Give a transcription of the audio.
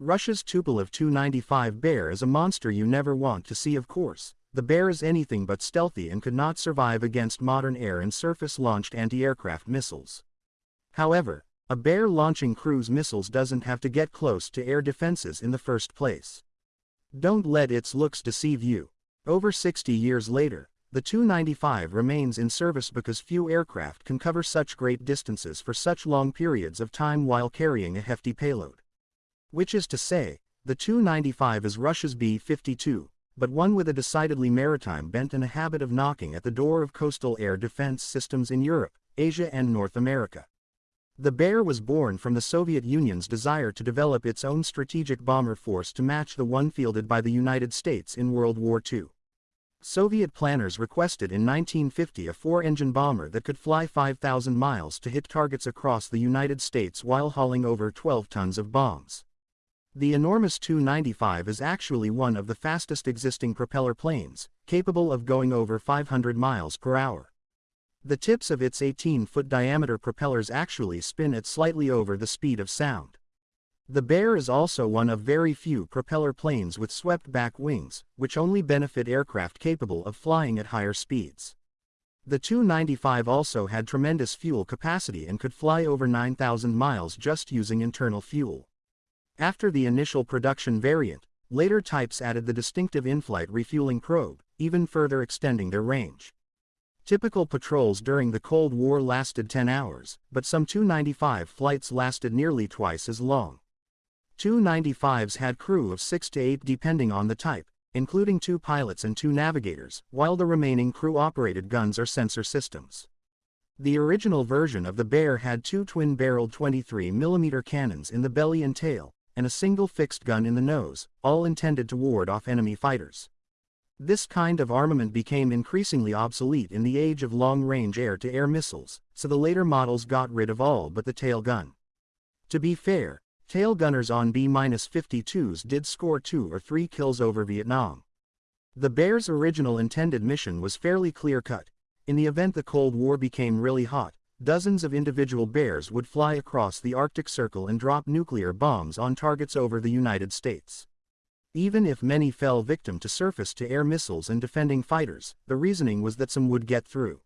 Russia's Tupolev Tu-95 Bear is a monster you never want to see of course. The Bear is anything but stealthy and could not survive against modern air and surface-launched anti-aircraft missiles. However, a Bear launching cruise missiles doesn't have to get close to air defenses in the first place. Don't let its looks deceive you. Over 60 years later, the Tu-95 remains in service because few aircraft can cover such great distances for such long periods of time while carrying a hefty payload. Which is to say, the Tu-95 is Russia's B-52, but one with a decidedly maritime bent and a habit of knocking at the door of coastal air defense systems in Europe, Asia and North America. The Bear was born from the Soviet Union's desire to develop its own strategic bomber force to match the one fielded by the United States in World War II. Soviet planners requested in 1950 a four-engine bomber that could fly 5,000 miles to hit targets across the United States while hauling over 12 tons of bombs. The enormous Tu-95 is actually one of the fastest existing propeller planes, capable of going over 500 miles per hour. The tips of its 18-foot diameter propellers actually spin at slightly over the speed of sound. The Bear is also one of very few propeller planes with swept-back wings, which only benefit aircraft capable of flying at higher speeds. The Tu-95 also had tremendous fuel capacity and could fly over 9,000 miles just using internal fuel. After the initial production variant, later types added the distinctive in-flight refueling probe, even further extending their range. Typical patrols during the Cold War lasted 10 hours, but some Tu-95 flights lasted nearly twice as long. Tu-95s had crew of 6 to 8 depending on the type, including two pilots and two navigators, while the remaining crew-operated guns or sensor systems. The original version of the Bear had two twin-barreled 23mm cannons in the belly and tail, and a single fixed gun in the nose, all intended to ward off enemy fighters. This kind of armament became increasingly obsolete in the age of long-range air-to-air missiles, so the later models got rid of all but the tail gun. To be fair, Tail gunners on B-52s did score two or three kills over Vietnam. The Bear's original intended mission was fairly clear-cut. In the event the Cold War became really hot, dozens of individual bears would fly across the Arctic Circle and drop nuclear bombs on targets over the United States. Even if many fell victim to surface-to-air missiles and defending fighters, the reasoning was that some would get through.